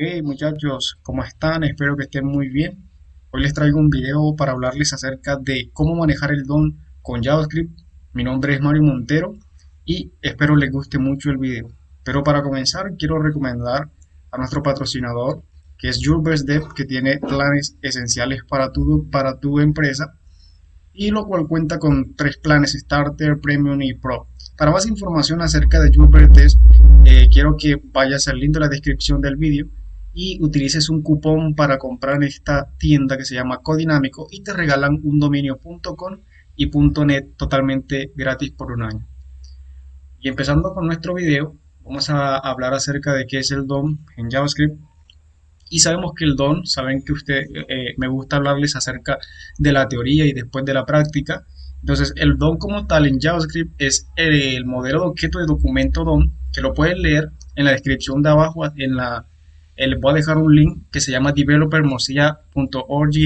Hey muchachos, ¿cómo están? Espero que estén muy bien. Hoy les traigo un video para hablarles acerca de cómo manejar el DOM con JavaScript. Mi nombre es Mario Montero y espero les guste mucho el video. Pero para comenzar quiero recomendar a nuestro patrocinador que es YourBestDev que tiene planes esenciales para tu, para tu empresa y lo cual cuenta con tres planes Starter, Premium y Pro. Para más información acerca de YourBestDev eh, quiero que vayas al link de la descripción del vídeo y utilices un cupón para comprar en esta tienda que se llama Codinámico y te regalan un dominio.com y .net totalmente gratis por un año. Y empezando con nuestro video, vamos a hablar acerca de qué es el DOM en JavaScript. Y sabemos que el DOM, saben que usted eh, me gusta hablarles acerca de la teoría y después de la práctica. Entonces, el DOM como tal en JavaScript es el modelo de objeto de documento DOM, que lo pueden leer en la descripción de abajo, en la eh, les voy a dejar un link que se llama developermozilla.org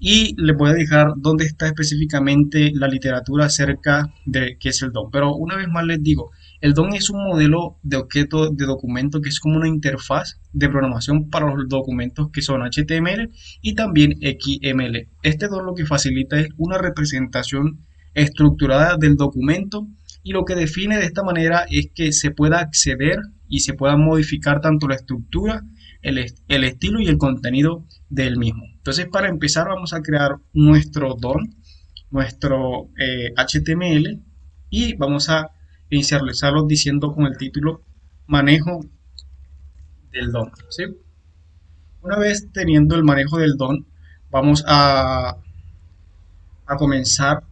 y les voy a dejar dónde está específicamente la literatura acerca de qué es el DOM. Pero una vez más les digo, el DOM es un modelo de objeto de documento que es como una interfaz de programación para los documentos que son HTML y también XML. Este DOM lo que facilita es una representación estructurada del documento y lo que define de esta manera es que se pueda acceder y se pueda modificar tanto la estructura, el, estilo y el contenido del mismo. Entonces para empezar vamos a crear nuestro DOM, nuestro HTML eh, y vamos a inicializarlo diciendo con el título manejo del DOM. Una vez teniendo el manejo del DOM vamos a, a comenzar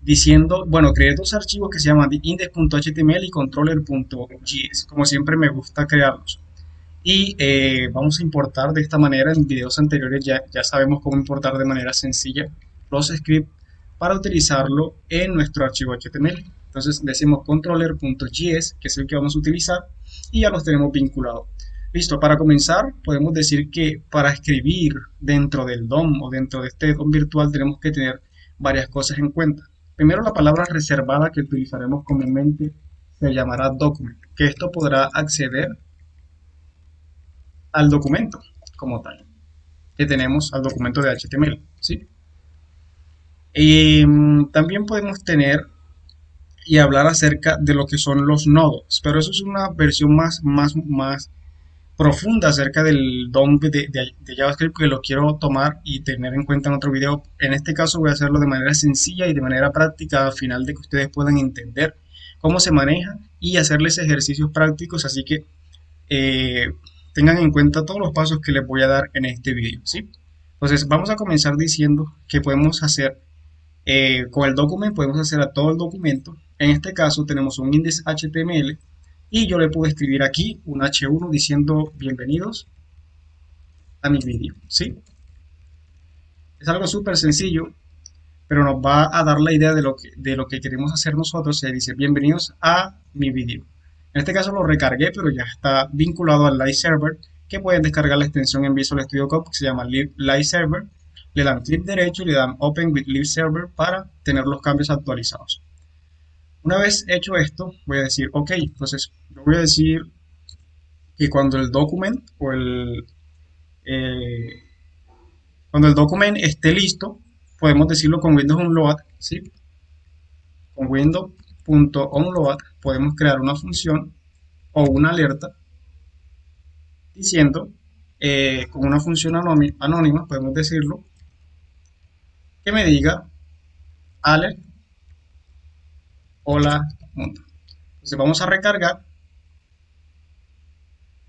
diciendo, bueno, creé dos archivos que se llaman index.html y controller.js, como siempre me gusta crearlos. Y eh, vamos a importar de esta manera, en videos anteriores ya, ya sabemos cómo importar de manera sencilla los scripts para utilizarlo en nuestro archivo HTML. Entonces decimos controller.js, que es el que vamos a utilizar, y ya los tenemos vinculados. Listo, para comenzar podemos decir que para escribir dentro del DOM o dentro de este DOM virtual tenemos que tener varias cosas en cuenta. Primero la palabra reservada que utilizaremos comúnmente se llamará document, que esto podrá acceder al documento como tal, que tenemos al documento de HTML, ¿sí? Mm, también podemos tener y hablar acerca de lo que son los nodos, pero eso es una versión más, más, más profunda acerca del DOM de, JavaScript que lo quiero tomar y tener en cuenta en otro video. En este caso voy a hacerlo de manera sencilla y de manera práctica al final de que ustedes puedan entender cómo se maneja y hacerles ejercicios prácticos, así que eh, tengan en cuenta todos los pasos que les voy a dar en este video. ¿sí? Entonces vamos a comenzar diciendo que podemos hacer eh, con el documento, podemos hacer a todo el documento. En este caso tenemos un index HTML y yo le puedo escribir aquí un H1 diciendo bienvenidos a mi vídeo, ¿sí? Es algo súper sencillo, pero nos va a dar la idea de lo que, de lo que queremos hacer nosotros. Se dice bienvenidos a mi vídeo. En este caso lo recargué, pero ya está vinculado al Live Server, que pueden descargar la extensión en Visual Studio Code que se llama Live Server. Le dan clic derecho y le dan Open with Live Server para tener los cambios actualizados. Una vez hecho esto, voy a decir, ok, entonces yo voy a decir que cuando el document o el eh, cuando el document esté listo, podemos decirlo con Windows Unload, ¿sí? Con Windows.onload podemos crear una función o una alerta diciendo eh, con una función anónima, podemos decirlo, que me diga alert hola mundo. Entonces vamos a recargar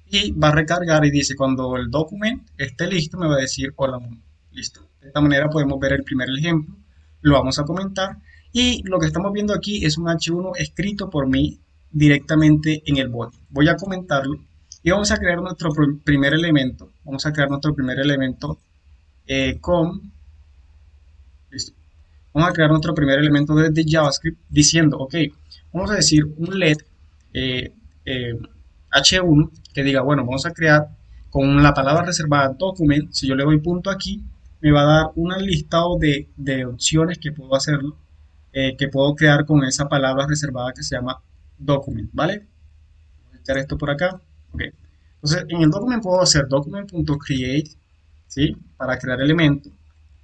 y va a recargar y dice cuando el documento esté listo me va a decir hola mundo. Listo. De esta manera podemos ver el primer ejemplo, lo vamos a comentar y lo que estamos viendo aquí es un H1 escrito por mí directamente en el bot. Voy a comentarlo y vamos a crear nuestro primer elemento. Vamos a crear nuestro primer elemento eh, con vamos a crear nuestro primer elemento de JavaScript diciendo, ok, vamos a decir un LED eh, H1 eh, que diga, bueno, vamos a crear con la palabra reservada document, si yo le doy punto aquí, me va a dar un listado de, opciones que puedo hacerlo, eh, que puedo crear con esa palabra reservada que se llama document, ¿vale? Voy a echar esto por acá, ok. Entonces, en el document puedo hacer document.create, ¿sí? Para crear elemento.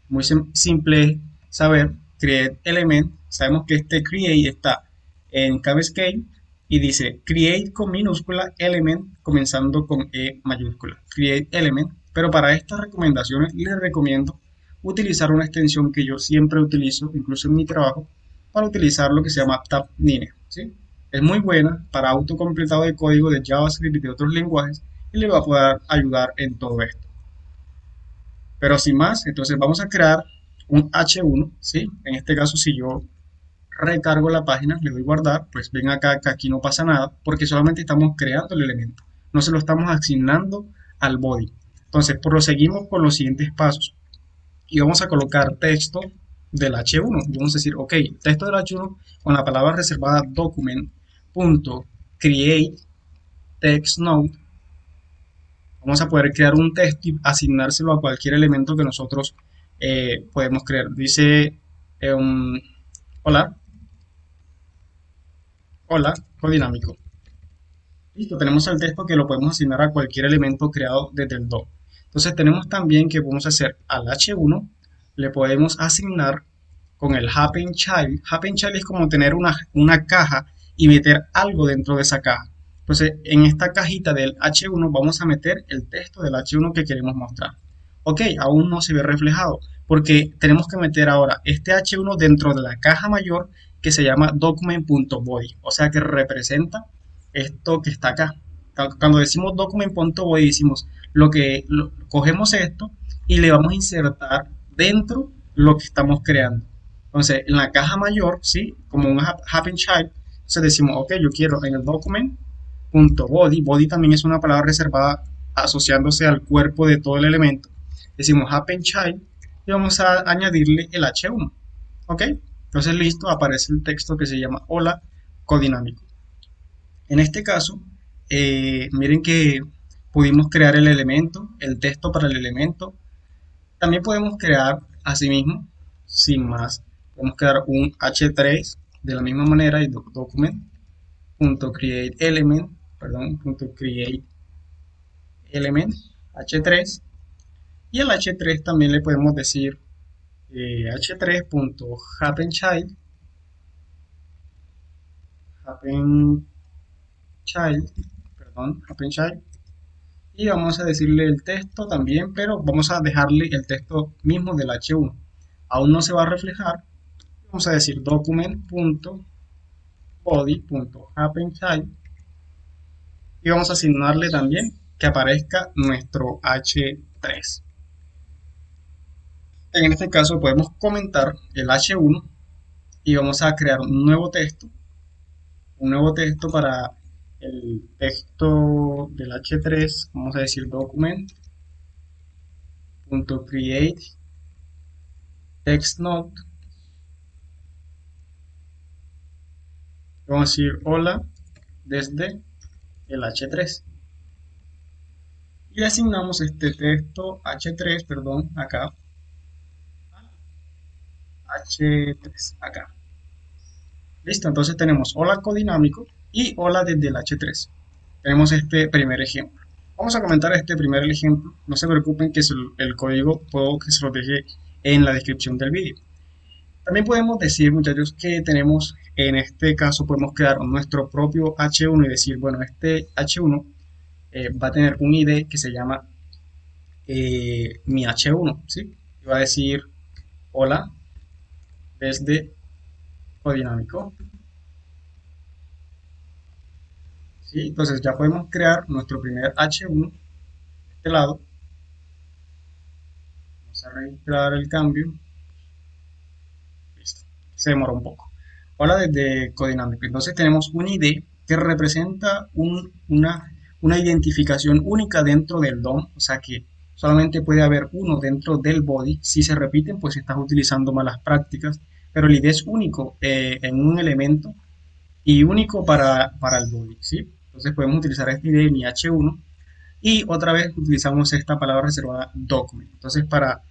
Muy simple saber, create element. Sabemos que este create está en scale y dice create con minúscula element comenzando con E mayúscula. Create element. Pero para estas recomendaciones les recomiendo utilizar una extensión que yo siempre utilizo, incluso en mi trabajo, para utilizar lo que se llama Tabnine. ¿sí? Es muy buena para autocompletado de código de JavaScript y de otros lenguajes y le va a poder ayudar en todo esto. Pero sin más, entonces vamos a crear un H1, ¿sí? En este caso, si yo recargo la página, le doy guardar, pues ven acá que aquí no pasa nada, porque solamente estamos creando el elemento, no se lo estamos asignando al body. Entonces, proseguimos con los siguientes pasos y vamos a colocar texto del H1. Y vamos a decir, ok, texto del H1 con la palabra reservada document.create text node. Vamos a poder crear un texto y asignárselo a cualquier elemento que nosotros eh, podemos crear. Dice, um, hola, hola, codinámico. Listo, tenemos el texto que lo podemos asignar a cualquier elemento creado desde el DOM. Entonces tenemos también que podemos hacer al H1, le podemos asignar con el Happen Child. Happen Child es como tener una, una caja y meter algo dentro de esa caja. Entonces en esta cajita del H1 vamos a meter el texto del H1 que queremos mostrar. Ok, aún no se ve reflejado porque tenemos que meter ahora este H1 dentro de la caja mayor que se llama document.body, o sea que representa esto que está acá. Cuando decimos document.body decimos lo que cogemos esto y le vamos a insertar dentro lo que estamos creando. Entonces, en la caja mayor, ¿sí? Como un happen child, decimos, ok, yo quiero en el document.body, body también es una palabra reservada asociándose al cuerpo de todo el elemento. Decimos happen child y vamos a añadirle el h1, ¿ok? Entonces, listo, aparece el texto que se llama hola codinámico. En este caso, eh, miren que pudimos crear el elemento, el texto para el elemento. También podemos crear, asimismo, sin más, podemos crear un h3 de la misma manera y document.createElement, perdón, .create element h3 y al h3 también le podemos decir eh, h3.happenChild happen child perdón happen child y vamos a decirle el texto también, pero vamos a dejarle el texto mismo del H1. Aún no se va a reflejar. Vamos a decir document.body.happenchild y vamos a asignarle también que aparezca nuestro H3. En este caso podemos comentar el H1 y vamos a crear un nuevo texto, un nuevo texto para el texto del h3 vamos a decir document.create text node vamos a decir hola desde el h3 y asignamos este texto h3 perdón acá h3 acá listo entonces tenemos hola codinámico y hola desde el H3. Tenemos este primer ejemplo. Vamos a comentar este primer ejemplo. No se preocupen que el código puedo que se lo deje en la descripción del vídeo. También podemos decir, muchachos, que tenemos, en este caso, podemos crear nuestro propio H1 y decir, bueno, este H1 eh, va a tener un ID que se llama eh, mi H1, ¿sí? Y va a decir, hola, desde Codinámico. Entonces ya podemos crear nuestro primer H1 de este lado. Vamos a registrar el cambio. Listo. Se demora un poco. Ahora desde Codinámico. Entonces tenemos un ID que representa una, una identificación única dentro del DOM. O sea que solamente puede haber uno dentro del body. Si se repiten, pues estás utilizando malas prácticas. Pero el ID es único eh, en un elemento y único para, para el body. ¿sí? Entonces podemos utilizar este ID mi H1 y otra vez utilizamos esta palabra reservada document. Entonces para,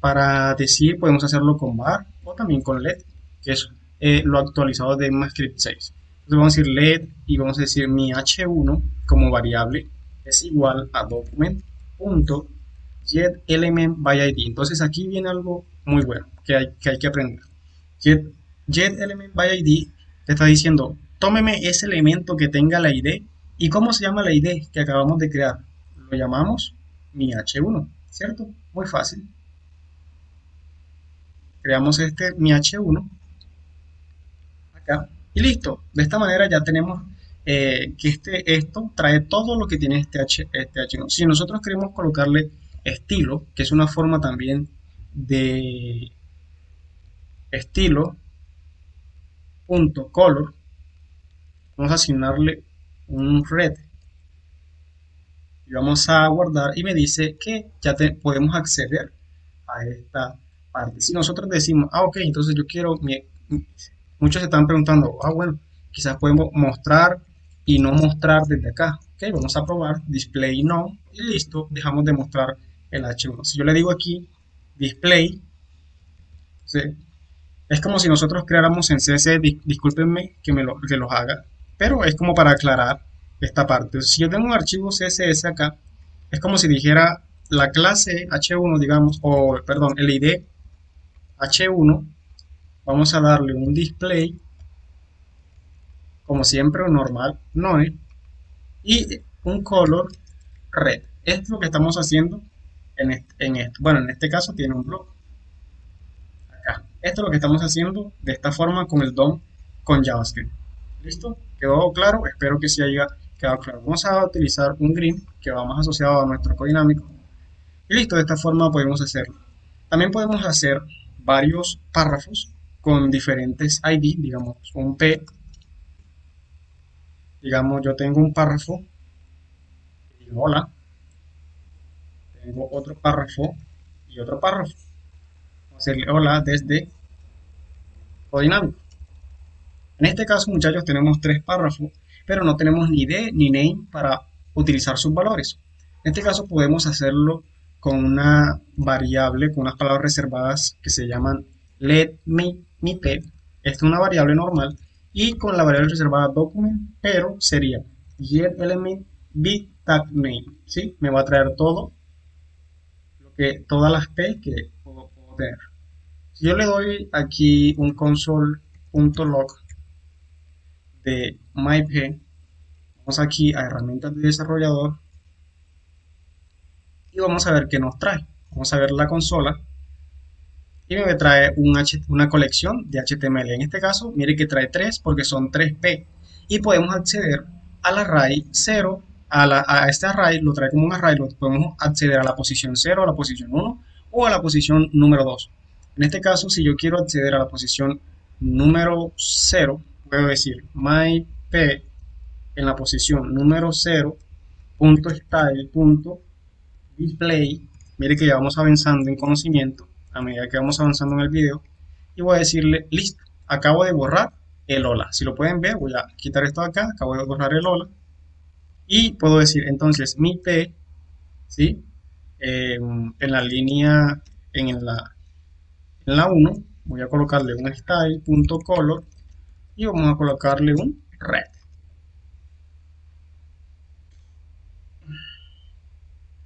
para decir podemos hacerlo con var o también con led, que es eh, lo actualizado de ECMAScript 6. Entonces vamos a decir led y vamos a decir mi H1 como variable es igual a document.getElementById. Entonces aquí viene algo muy bueno que hay que, hay que aprender. Get, getElementById te está diciendo, tómeme ese elemento que tenga la ID. ¿Y cómo se llama la ID que acabamos de crear? Lo llamamos mi H1, ¿cierto? Muy fácil. Creamos este mi H1 acá y listo. De esta manera ya tenemos eh, que este, esto trae todo lo que tiene este, H, este H1. Si nosotros queremos colocarle estilo, que es una forma también de estilo punto color, vamos a asignarle un red y vamos a guardar y me dice que ya te, podemos acceder a esta parte. Si nosotros decimos, ah, ok, entonces yo quiero, muchos se están preguntando, ah, bueno, quizás podemos mostrar y no mostrar desde acá. Ok, vamos a probar, display no, y listo, dejamos de mostrar el H1. Si yo le digo aquí, display, es como si nosotros creáramos en CSS, discúlpenme que me lo, que los haga, pero es como para aclarar esta parte. Si yo tengo un archivo CSS acá, es como si dijera la clase H1, digamos, o perdón, el ID H1, vamos a darle un display, como siempre, normal, no y un color red. Es lo que estamos haciendo en, en esto. Bueno, en este caso tiene un blog. Esto es lo que estamos haciendo de esta forma con el DOM con JavaScript. ¿Listo? ¿Quedó claro? Espero que sí haya quedado claro. Vamos a utilizar un green que va más asociado a nuestro codinámico. Y listo, de esta forma podemos hacerlo. También podemos hacer varios párrafos con diferentes ID, digamos un P. Digamos, yo tengo un párrafo, y hola, tengo otro párrafo y otro párrafo. Hacerle hola desde codinámico. En este caso, muchachos, tenemos tres párrafos, pero no tenemos ni ID ni name para utilizar sus valores. En este caso podemos hacerlo con una variable, con unas palabras reservadas que se llaman let me, me p. Esta es una variable normal y con la variable reservada document, pero sería get element b tag name, ¿sí? Me va a traer todo, lo que, todas las p que puedo tener. Yo le doy aquí un console.log de MyP, vamos aquí a herramientas de desarrollador y vamos a ver qué nos trae. Vamos a ver la consola y me trae un una colección de HTML. En este caso, mire que trae 3 porque son 3P y podemos acceder al array 0, a, a este array, lo trae como un array, lo podemos acceder a la posición 0, a la posición 1 o a la posición número 2. En este caso, si yo quiero acceder a la posición número 0, puedo decir myp en la posición número 0 punto style punto display. Mire que ya vamos avanzando en conocimiento a medida que vamos avanzando en el video. Y voy a decirle listo acabo de borrar el hola si lo pueden ver voy a quitar esto de acá acabo de borrar el hola. Y puedo decir entonces mi p ¿sí? en la línea en la en la 1 voy a colocarle un style punto color y vamos a colocarle un red.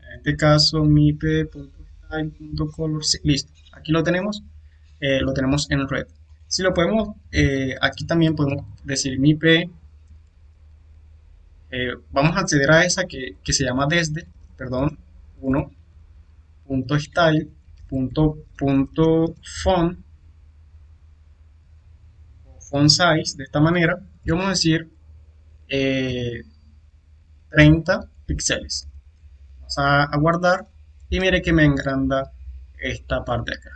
En este caso mi p.style.color, listo, aquí lo tenemos, eh, lo tenemos en red. Si lo podemos, eh, aquí también podemos decir mi p, eh, vamos a acceder a esa que, que se llama desde, perdón, 1.style.font font size de esta manera y vamos a decir 30 eh, píxeles. Vamos a, guardar y mire que me engranda esta parte acá.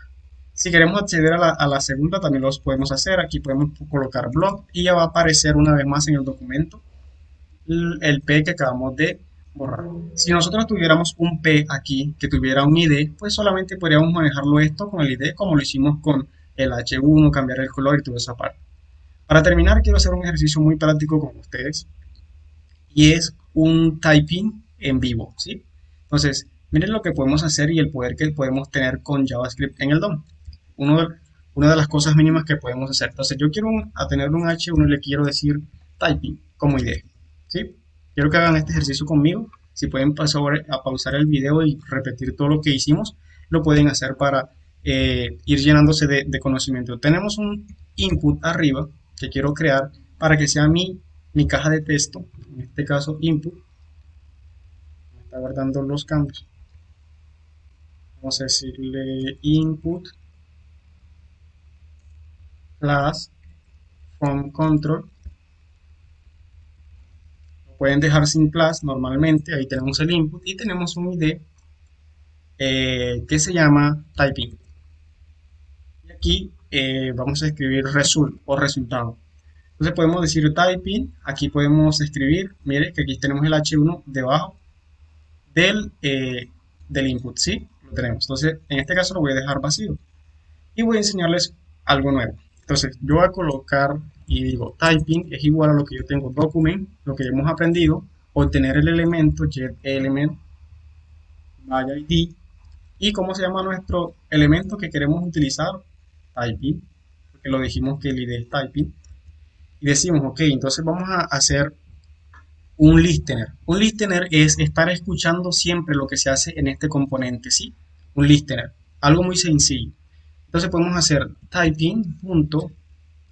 Si queremos acceder a la, segunda también los podemos hacer. Aquí podemos colocar blog y ya va a aparecer una vez más en el documento el P que acabamos de borrar. Si nosotros tuviéramos un P aquí que tuviera un ID, pues solamente podríamos manejarlo esto con el ID como lo hicimos con el H1, cambiar el color y toda esa parte. Para terminar, quiero hacer un ejercicio muy práctico con ustedes y es un typing en vivo, ¿sí? Entonces, miren lo que podemos hacer y el poder que podemos tener con JavaScript en el DOM. Uno de, una de las cosas mínimas que podemos hacer. Entonces, yo quiero a tener un H1 y le quiero decir typing como idea, ¿sí? Quiero que hagan este ejercicio conmigo. Si pueden pasar a pausar el video y repetir todo lo que hicimos, lo pueden hacer para eh, ir llenándose de, conocimiento. Tenemos un input arriba que quiero crear para que sea mi, mi caja de texto, en este caso input. está guardando los cambios. Vamos a decirle input class from control pueden dejar sin class normalmente ahí tenemos el input y tenemos un id eh, que se llama typing. Y aquí eh, vamos a escribir result o resultado. Entonces podemos decir typing aquí podemos escribir mire que aquí tenemos el h1 debajo del, eh, del input ¿sí? lo tenemos. Entonces en este caso lo voy a dejar vacío y voy a enseñarles algo nuevo. Entonces, yo voy a colocar y digo typing es igual a lo que yo tengo document, lo que hemos aprendido, obtener el elemento get element by id y cómo se llama nuestro elemento que queremos utilizar, typing, porque lo dijimos que el id es typing. Y decimos, ok, entonces vamos a hacer un listener. Un listener es estar escuchando siempre lo que se hace en este componente, ¿sí? Un listener, algo muy sencillo. Entonces podemos hacer typing,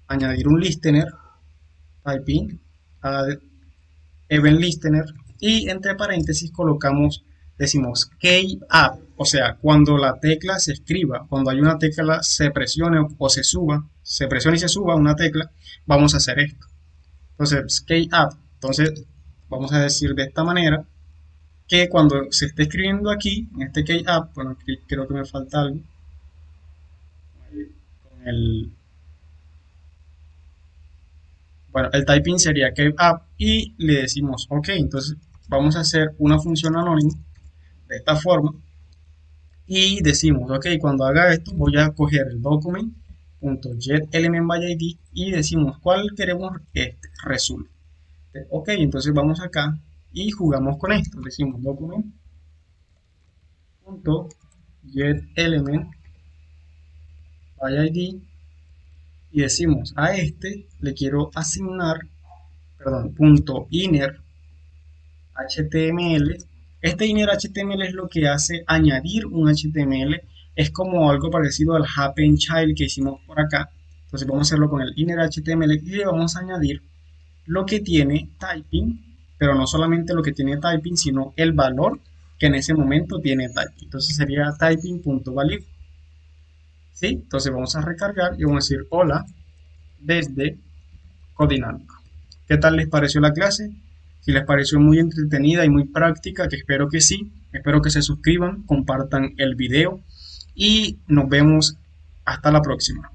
añadir un listener, typing, add event listener, y entre paréntesis colocamos, decimos key up, o sea, cuando la tecla se escriba, cuando hay una tecla se presione o se suba, se presiona y se suba una tecla, vamos a hacer esto. Entonces, key up, entonces vamos a decir de esta manera, que cuando se esté escribiendo aquí, en este key up, bueno, creo que me falta algo, el bueno, el typing sería que y le decimos, ok, entonces vamos a hacer una función anónima de esta forma y decimos, ok, cuando haga esto voy a coger el document.getElementById y decimos cuál queremos este resulte. Ok, entonces vamos acá y jugamos con esto, decimos document.getElementById id y decimos a este le quiero asignar perdón, punto inner html este inner html es lo que hace añadir un html es como algo parecido al happen child que hicimos por acá. Entonces vamos a hacerlo con el inner html y le vamos a añadir lo que tiene typing pero no solamente lo que tiene typing sino el valor que en ese momento tiene typing. Entonces sería typing.value ¿sí? Entonces vamos a recargar y vamos a decir hola desde Codinámico. ¿Qué tal les pareció la clase? Si les pareció muy entretenida y muy práctica, que espero que sí, espero que se suscriban, compartan el video y nos vemos hasta la próxima.